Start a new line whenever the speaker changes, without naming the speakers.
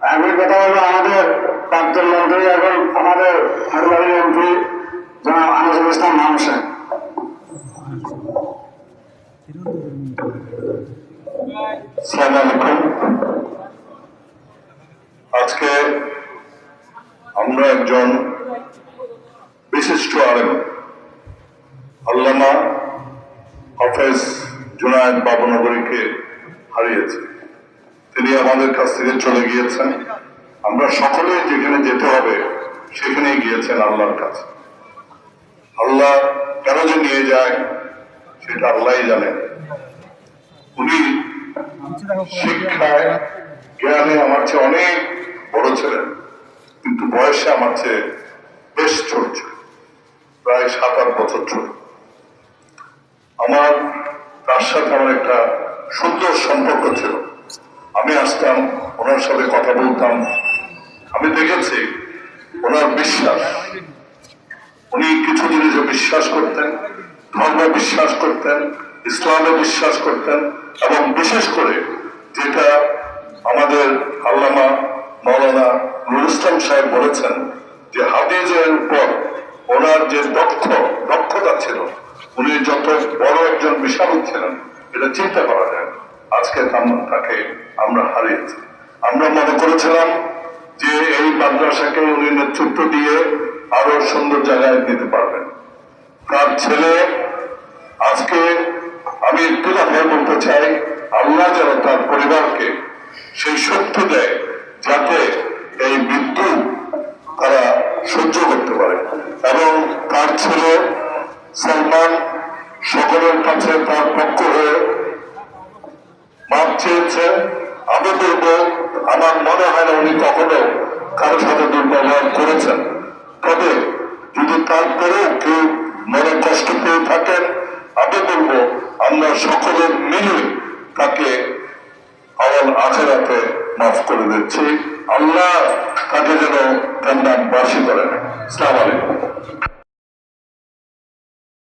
এখন কথা হলো আমাদের প্রাক্তন মন্ত্রী এখন আমাদের হাটবাড়ি মন্ত্রী জনাব আনিসুল ইসলাম মানুষের
আজকে আমরা একজন বিশিষ্ট আলেম, আল্লামা হাফেজ জুনায়দ বাবুনগরীকে হারিয়েছি। তিনি আমাদের কাছ থেকে চলে গিয়েছেন। আমরা সকলে যেখানে যেতে হবে, সেখানেই গিয়েছেন আল্লাহর কাছে। আল্লাহ কেন যে নিয়ে যায়, সেটা আল্লাহই জানেন উনি শিক্ষায়, জ্ঞানে আমার চেয়ে অনেক বড় ছিলেন, কিন্তু বয়সে আমার চেয়ে বেশ ছোট ছিল প্রায় সাত আট বছর ছোট আমার তার সাথে আমার একটা সুন্দর সম্পর্ক ছিল। আমি আসতাম, ওনার সাথে কথা বলতাম আমি দেখেছি, ওনার বিশ্বাস উনি কিছু জিনিসে বিশ্বাস করতেন, ধর্মে বিশ্বাস করতেন, ইসলামে বিশ্বাস করতেন, এবং বিশেষ করে যেটা আমাদের আল্লামা মৌলানা নুরুল ইসলাম সাহেব বলেছেন যে হাদিজের উপর ওনার যে দক্ষ, দক্ষতা ছিল, উনি যত বড় একজন বিশারদ ছিলেন, এটা চিন্তা করা যায়। আজকে তাকে আমরা হারিয়েছি। আমরা মনে করেছিলাম যে এই মাদ্রাসাকে উনি নেতৃত্ব দিয়ে আরও সুন্দর জায়গায় দিতে পারবেন। তার ছেলে, আজকে আমি একটু কথা বলতে চাই, আল্লাহ যেন তার পরিবারকে সেই শক্তি দেয় যাতে এই মৃত্যু তারা সহ্য করতে পারে। এবং তার ছেলে সালমান সকলের কাছে তার পক্ষ হয়ে মাপ চেয়েছে আমি বলব, আমার মনে হয় না উনি কখনো কারও সাথে দুর্ব্যবহার করেছেন। তবে যদি তারপরেও কেউ মনে কষ্ট পেয়ে থাকেন, আমি বলব, আমরা সকলে মিলে তাকে আমার আখেরাতে মাফ করে দিচ্ছি। আল্লাহ তাকে যেন কান্নাবাসী করেন সালাম আলাইকুম।